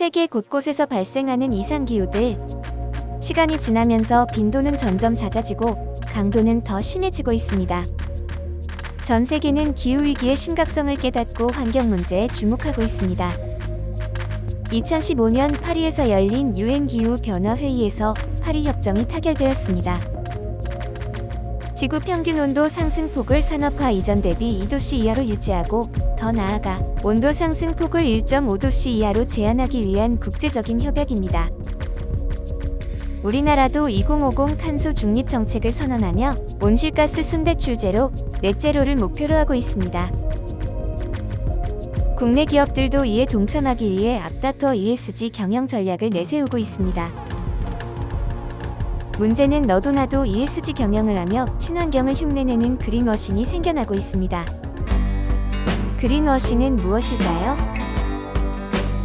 세계 곳곳에서 발생하는 이상기후들. 시간이 지나면서 빈도는 점점 잦아지고 강도는 더 심해지고 있습니다. 전 세계는 기후위기의 심각성을 깨닫고 환경 문제에 주목하고 있습니다. 2015년 파리에서 열린 유엔 기후 변화 회의에서 파리 협정이 타결되었습니다. 지구 평균 온도 상승폭을 산업화 이전 대비 2도씨 이하로 유지하고 더 나아가 온도 상승폭을 1.5도씨 이하로 제한하기 위한 국제적인 협약입니다. 우리나라도 2050 탄소 중립 정책을 선언하며 온실가스 순배출 제로, 넷제로를 목표로 하고 있습니다. 국내 기업들도 이에 동참하기 위해 앞다퉈 ESG 경영 전략을 내세우고 있습니다. 문제는 너도 나도 ESG 경영을 하며 친환경을 흉내내는 그린워싱이 생겨나고 있습니다. 그린워싱은 무엇일까요?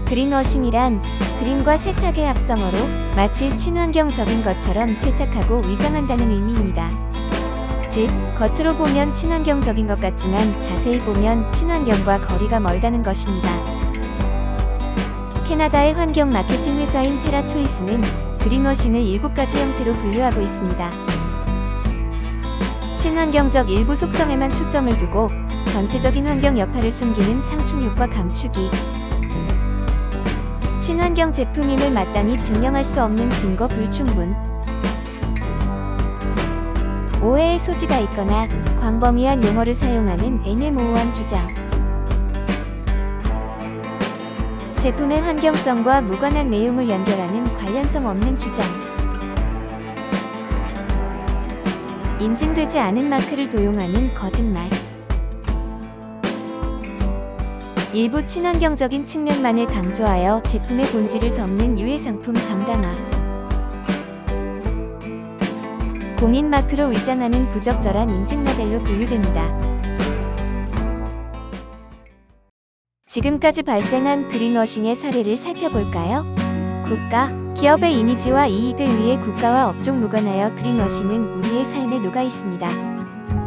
그린워싱이란 그린과 세탁의 합성어로 마치 친환경적인 것처럼 세탁하고 위장한다는 의미입니다. 즉, 겉으로 보면 친환경적인 것 같지만 자세히 보면 친환경과 거리가 멀다는 것입니다. 캐나다의 환경 마케팅 회사인 테라초이스는 그린워싱을 7가지 형태로 분류하고 있습니다. 친환경적 일부 속성에만 초점을 두고 전체적인 환경 여파를 숨기는 상충 효과 감추기 친환경 제품임을 마땅히 증명할 수 없는 증거 불충분. 오해의 소지가 있거나 광범위한 용어를 사용하는 애매모호한 주장 제품의 환경성과 무관한 내용을 연결하는 관련성 없는 주장. 인증되지 않은 마크를 도용하는 거짓말. 일부 친환경적인 측면만을 강조하여 제품의 본질을 덮는 유해 상품 정당화. 공인 마크로 위장하는 부적절한 인증 라벨로 분류됩니다. 지금까지 발생한 그린워싱의 사례를 살펴볼까요? 국가, 기업의 이미지와 이익을 위해 국가와 업종 무관하여 그린워싱은 우리의 삶에 녹아 있습니다.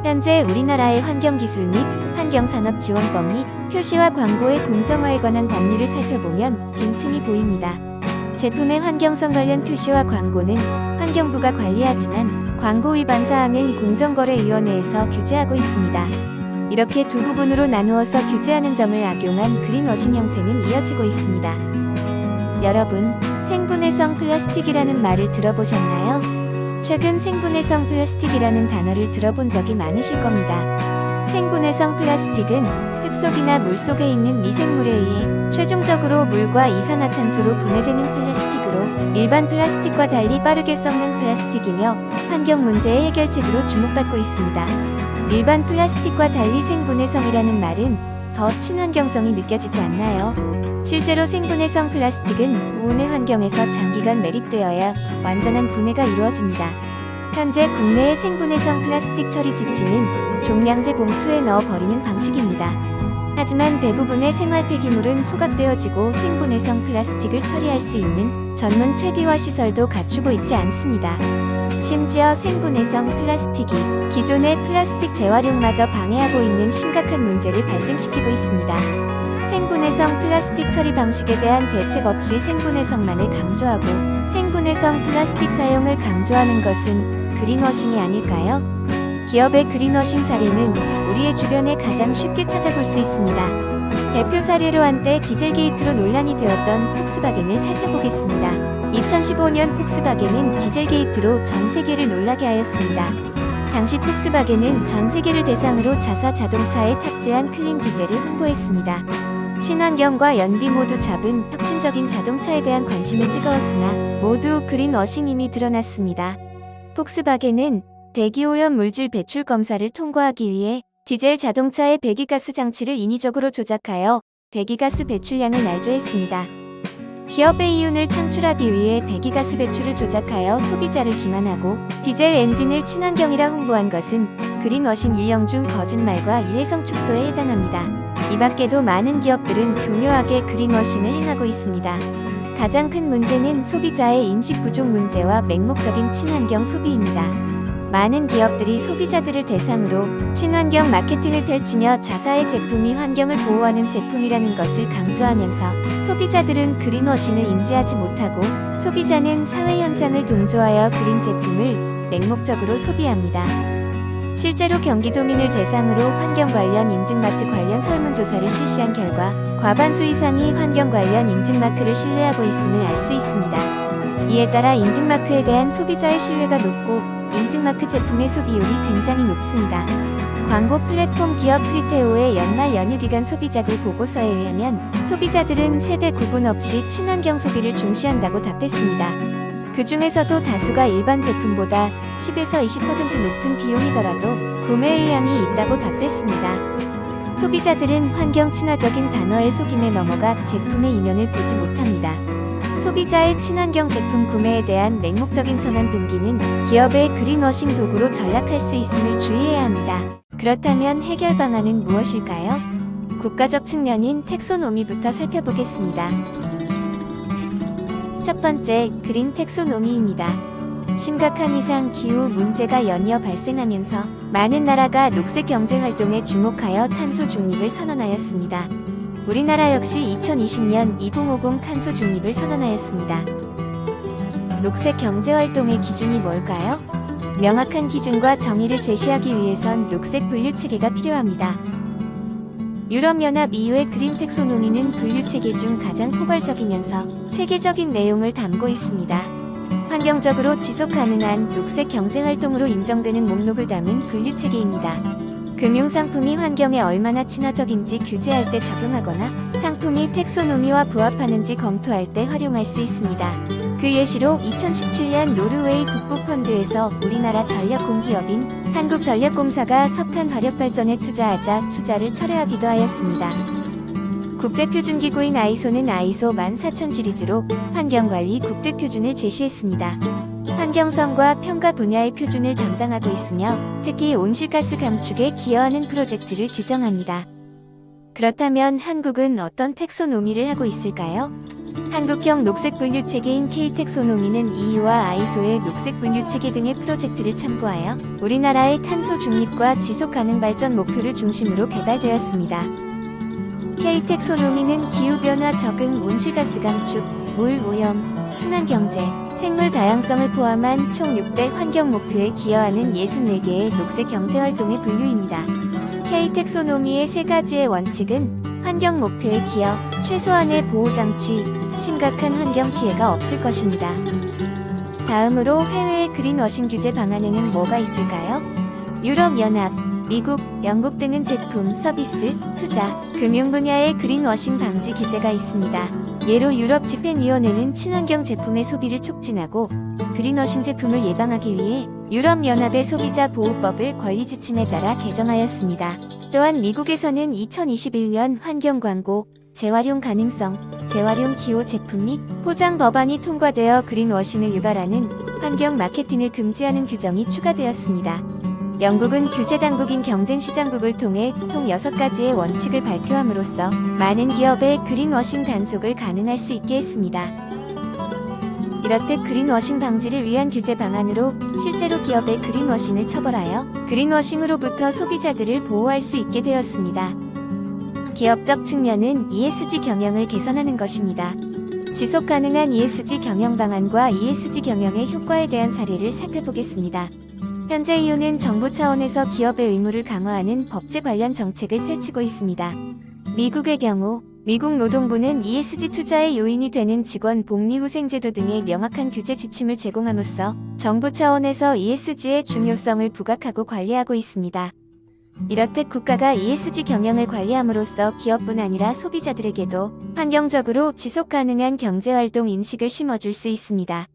현재 우리나라의 환경기술 및 환경산업지원법 및 표시와 광고의 공정화에 관한 법률을 살펴보면 빈틈이 보입니다. 제품의 환경성 관련 표시와 광고는 환경부가 관리하지만 광고 위반 사항은 공정거래위원회에서 규제하고 있습니다. 이렇게 두 부분으로 나누어서 규제하는 점을 악용한 그린워싱 형태는 이어지고 있습니다. 여러분, 생분해성 플라스틱이라는 말을 들어보셨나요? 최근 생분해성 플라스틱이라는 단어를 들어본 적이 많으실 겁니다. 생분해성 플라스틱은 흙속이나 물속에 있는 미생물에 의해 최종적으로 물과 이산화탄소로 분해되는 플라스틱으로 일반 플라스틱과 달리 빠르게 썩는 플라스틱이며 환경 문제의 해결책으로 주목받고 있습니다. 일반 플라스틱과 달리 생분해성이라는 말은 더 친환경성이 느껴지지 않나요? 실제로 생분해성 플라스틱은 보온의 환경에서 장기간 매립되어야 완전한 분해가 이루어집니다. 현재 국내의 생분해성 플라스틱 처리 지침은 종량제 봉투에 넣어 버리는 방식입니다. 하지만 대부분의 생활 폐기물은 소각되어지고 생분해성 플라스틱을 처리할 수 있는 전문 퇴비화 시설도 갖추고 있지 않습니다. 심지어 생분해성 플라스틱이 기존의 플라스틱 재활용마저 방해하고 있는 심각한 문제를 발생시키고 있습니다. 생분해성 플라스틱 처리 방식에 대한 대책 없이 생분해성만을 강조하고 생분해성 플라스틱 사용을 강조하는 것은 그린워싱이 아닐까요? 기업의 그린워싱 사례는 우리의 주변에 가장 쉽게 찾아볼 수 있습니다. 대표 사례로 한때 디젤 게이트로 논란이 되었던 폭스바겐을 살펴보겠습니다. 2015년 폭스바겐은 디젤 게이트로 전 세계를 놀라게 하였습니다. 당시 폭스바겐은 전 세계를 대상으로 자사 자동차에 탑재한 clean diesel을 홍보했습니다. 친환경과 연비 모두 잡은 혁신적인 자동차에 대한 관심이 뜨거웠으나 모두 greenwashing임이 드러났습니다. 폭스바겐은 대기오염 물질 배출 검사를 통과하기 위해 디젤 자동차의 배기가스 장치를 인위적으로 조작하여 배기가스 배출량을 날조했습니다. 기업의 이윤을 창출하기 위해 배기가스 배출을 조작하여 소비자를 기만하고 디젤 엔진을 친환경이라 홍보한 것은 그린워싱 유형 중 거짓말과 이해성 축소에 해당합니다. 이 밖에도 많은 기업들은 교묘하게 그린워싱을 행하고 있습니다. 가장 큰 문제는 소비자의 인식 부족 문제와 맹목적인 친환경 소비입니다. 많은 기업들이 소비자들을 대상으로 친환경 마케팅을 펼치며 자사의 제품이 환경을 보호하는 제품이라는 것을 강조하면서 소비자들은 그린워싱을 인지하지 못하고 소비자는 사회 현상을 동조하여 그린 제품을 맹목적으로 소비합니다. 실제로 경기도민을 대상으로 환경 관련 인증마트 관련 설문조사를 실시한 결과 과반수 이상이 환경 관련 인증마크를 신뢰하고 있음을 알 수 있습니다. 이에 따라 인증마크에 대한 소비자의 신뢰가 높고 인증마크 제품의 소비율이 굉장히 높습니다. 광고 플랫폼 기업 프리테오의 연말 연휴 기간 소비자들 보고서에 의하면 소비자들은 세대 구분 없이 친환경 소비를 중시한다고 답했습니다. 그 중에서도 다수가 일반 제품보다 10에서 20% 높은 비용이더라도 구매 의향이 있다고 답했습니다. 소비자들은 환경 친화적인 단어의 속임에 넘어가 제품의 이면을 보지 못합니다. 소비자의 친환경 제품 구매에 대한 맹목적인 선한 동기는 기업의 그린워싱 도구로 전락할 수 있음을 주의해야 합니다. 그렇다면 해결 방안은 무엇일까요? 국가적 측면인 텍소노미부터 살펴보겠습니다. 첫 번째, 그린 텍소노미입니다. 심각한 이상 기후 문제가 연이어 발생하면서 많은 나라가 녹색 경제 활동에 주목하여 탄소 중립을 선언하였습니다. 우리나라 역시 2020년 2050 탄소 중립을 선언하였습니다. 녹색 경제 활동의 기준이 뭘까요? 명확한 기준과 정의를 제시하기 위해선 녹색 분류 체계가 필요합니다. 유럽연합 EU의 그린 텍소노미는 분류 체계 중 가장 포괄적이면서 체계적인 내용을 담고 있습니다. 환경적으로 지속 가능한 녹색 경제 활동으로 인정되는 목록을 담은 분류 체계입니다. 금융상품이 환경에 얼마나 친화적인지 규제할 때 적용하거나 상품이 텍소노미와 부합하는지 검토할 때 활용할 수 있습니다. 그 예시로 2017년 노르웨이 국부펀드에서 우리나라 전력공기업인 한국전력공사가 석탄 화력 발전에 투자하자 투자를 철회하기도 하였습니다. 국제표준기구인 아이소는 아이소 14000 시리즈로 환경관리 국제표준을 제시했습니다. 환경성과 평가 분야의 표준을 담당하고 있으며 특히 온실가스 감축에 기여하는 프로젝트를 규정합니다. 그렇다면 한국은 어떤 텍소노미를 하고 있을까요? 한국형 녹색 분류 체계인 K텍소노미는 EU와 아이소의 녹색 분류 체계 등의 프로젝트를 참고하여 우리나라의 탄소 중립과 지속 가능 발전 목표를 중심으로 개발되었습니다. K텍소노미는 기후변화 적응, 온실가스 감축, 물 오염, 순환 경제, 생물 다양성을 포함한 총 6대 환경 목표에 기여하는 64개의 녹색 경제 활동의 분류입니다. K텍소노미의 세 가지의 원칙은 환경 목표에 기여, 최소한의 보호 장치, 심각한 환경 피해가 없을 것입니다. 다음으로 해외의 그린워싱 규제 방안에는 뭐가 있을까요? 유럽연합, 미국, 영국 등은 제품, 서비스, 투자, 금융 분야의 그린워싱 방지 규제가 있습니다. 예로 유럽 집행위원회는 친환경 제품의 소비를 촉진하고 그린워싱 제품을 예방하기 위해 유럽연합의 소비자 보호법을 권리 지침에 따라 개정하였습니다. 또한 미국에서는 2021년 환경 광고, 재활용 가능성, 재활용 기호 제품 및 포장 법안이 통과되어 그린워싱을 유발하는 환경 마케팅을 금지하는 규정이 추가되었습니다. 영국은 규제 당국인 경쟁 시장국을 통해 총 6가지의 원칙을 발표함으로써 많은 기업의 그린워싱 단속을 가능할 수 있게 했습니다. 이렇듯 그린워싱 방지를 위한 규제 방안으로 실제로 기업의 그린워싱을 처벌하여 그린워싱으로부터 소비자들을 보호할 수 있게 되었습니다. 기업적 측면은 ESG 경영을 개선하는 것입니다. 지속 가능한 ESG 경영 방안과 ESG 경영의 효과에 대한 사례를 살펴보겠습니다. 현재 이유는 정부 차원에서 기업의 의무를 강화하는 법제 관련 정책을 펼치고 있습니다. 미국의 경우 미국 노동부는 ESG 투자의 요인이 되는 직원 복리 후생제도 등의 명확한 규제 지침을 제공함으로써 정부 차원에서 ESG의 중요성을 부각하고 관리하고 있습니다. 이렇듯 국가가 ESG 경영을 관리함으로써 기업뿐 아니라 소비자들에게도 환경적으로 지속 가능한 경제활동 인식을 심어줄 수 있습니다.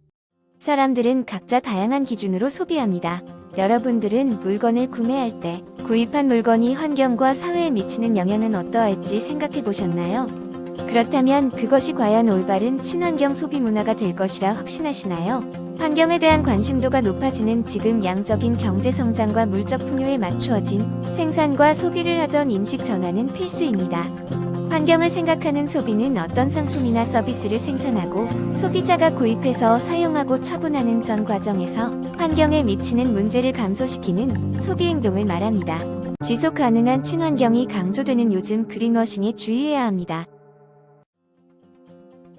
사람들은 각자 다양한 기준으로 소비합니다. 여러분들은 물건을 구매할 때 구입한 물건이 환경과 사회에 미치는 영향은 어떠할지 생각해 보셨나요? 그렇다면 그것이 과연 올바른 친환경 소비 문화가 될 것이라 확신하시나요? 환경에 대한 관심도가 높아지는 지금 양적인 경제 성장과 물적 풍요에 맞추어진 생산과 소비를 하던 인식 전환은 필수입니다. 환경을 생각하는 소비는 어떤 상품이나 서비스를 생산하고 소비자가 구입해서 사용하고 처분하는 전 과정에서 환경에 미치는 문제를 감소시키는 소비 행동을 말합니다. 지속 가능한 친환경이 강조되는 요즘 그린워싱에 주의해야 합니다.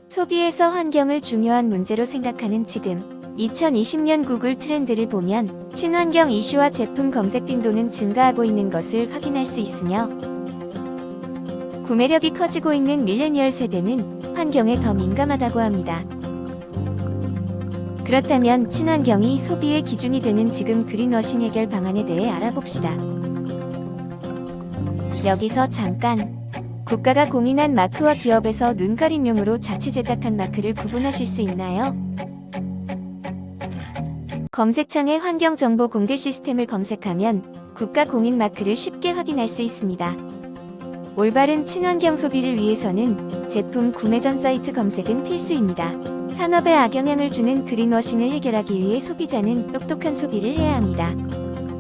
소비에서 환경을 중요한 문제로 생각하는 지금 2020년 구글 트렌드를 보면 친환경 이슈와 제품 검색 빈도는 증가하고 있는 것을 확인할 수 있으며 구매력이 커지고 있는 밀레니얼 세대는 환경에 더 민감하다고 합니다. 그렇다면 친환경이 소비의 기준이 되는 지금 그린워싱 해결 방안에 대해 알아봅시다. 여기서 잠깐 국가가 공인한 마크와 기업에서 눈가림용으로 자체 제작한 마크를 구분하실 수 있나요? 검색창에 환경정보 공개 시스템을 검색하면 국가 공인 마크를 쉽게 확인할 수 있습니다. 올바른 친환경 소비를 위해서는 제품 구매 전 사이트 검색은 필수입니다. 산업에 악영향을 주는 그린워싱을 해결하기 위해 소비자는 똑똑한 소비를 해야 합니다.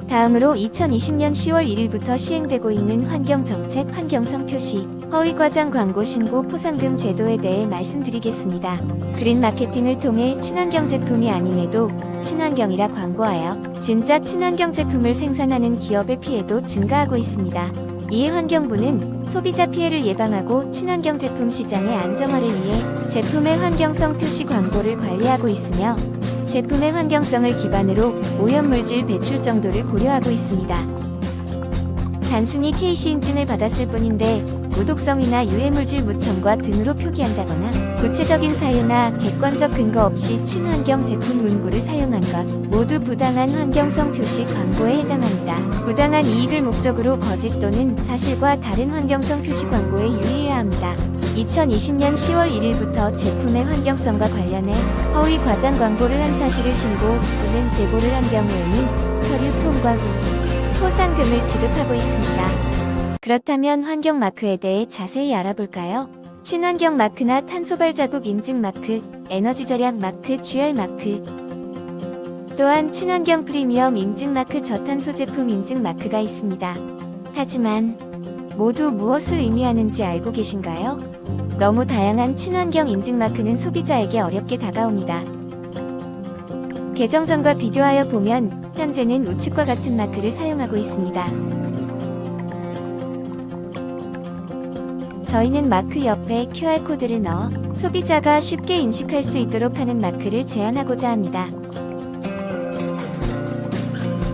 다음으로 2020년 10월 1일부터 시행되고 있는 환경정책 환경성 표시, 허위과장 광고 신고 포상금 제도에 대해 말씀드리겠습니다. 그린 마케팅을 통해 친환경 제품이 아님에도 친환경이라 광고하여 진짜 친환경 제품을 생산하는 기업의 피해도 증가하고 있습니다. 이에 환경부는 소비자 피해를 예방하고 친환경 제품 시장의 안정화를 위해 제품의 환경성 표시 광고를 관리하고 있으며 제품의 환경성을 기반으로 오염물질 배출 정도를 고려하고 있습니다. 단순히 KC 인증을 받았을 뿐인데 무독성이나 유해물질 무첨가 등으로 표기한다거나 구체적인 사유나 객관적 근거 없이 친환경 제품 문구를 사용한 것 모두 부당한 환경성 표시 광고에 해당합니다. 부당한 이익을 목적으로 거짓 또는 사실과 다른 환경성 표시 광고에 유의해야 합니다. 2020년 10월 1일부터 제품의 환경성과 관련해 허위 과장 광고를 한 사실을 신고 또는 제보를 한 경우에는 서류 통과 후 포상금을 지급하고 있습니다. 그렇다면 환경 마크에 대해 자세히 알아볼까요? 친환경 마크나 탄소 발자국 인증 마크, 에너지 절약 마크, GR 마크, 또한 친환경 프리미엄 인증 마크 저탄소 제품 인증 마크가 있습니다. 하지만 모두 무엇을 의미하는지 알고 계신가요? 너무 다양한 친환경 인증 마크는 소비자에게 어렵게 다가옵니다. 개정 전과 비교하여 보면 현재는 우측과 같은 마크를 사용하고 있습니다. 저희는 마크 옆에 QR코드를 넣어 소비자가 쉽게 인식할 수 있도록 하는 마크를 제안하고자 합니다.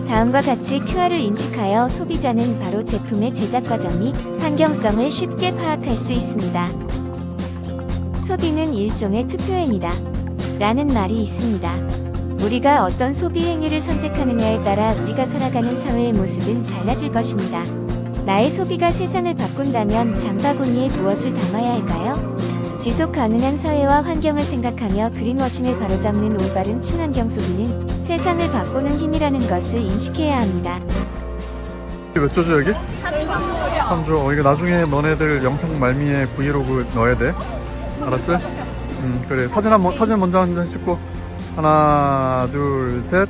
다음과 같이 QR을 인식하여 소비자는 바로 제품의 제작 과정 및 환경성을 쉽게 파악할 수 있습니다. 소비는 일종의 투표행위다. 라는 말이 있습니다. 우리가 어떤 소비 행위를 선택하느냐에 따라 우리가 살아가는 사회의 모습은 달라질 것입니다. 나의 소비가 세상을 바꾼다면 장바구니에 무엇을 담아야 할까요? 지속 가능한 사회와 환경을 생각하며 그린워싱을 바로잡는 올바른 친환경 소비는 세상을 바꾸는 힘이라는 것을 인식해야 합니다. 몇 조죠 여기? 3조 어 이거 나중에 너네들 영상 말미에 브이로그 넣어야 돼 알았지? 음 그래 사진 한번 사진 먼저 한 장 찍고 하나 둘셋